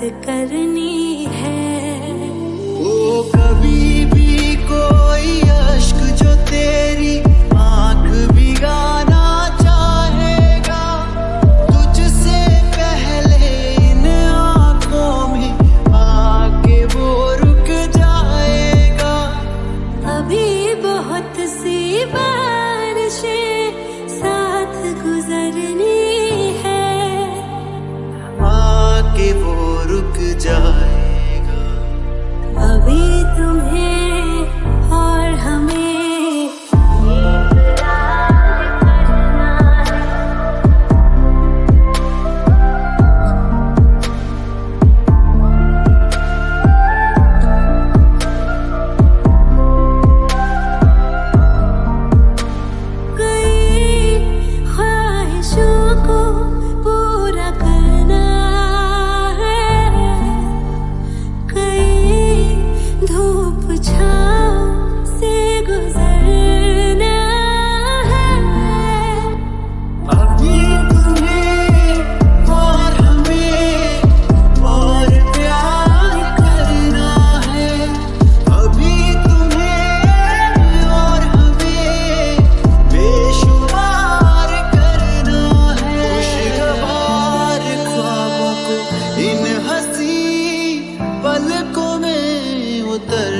करनी मुदर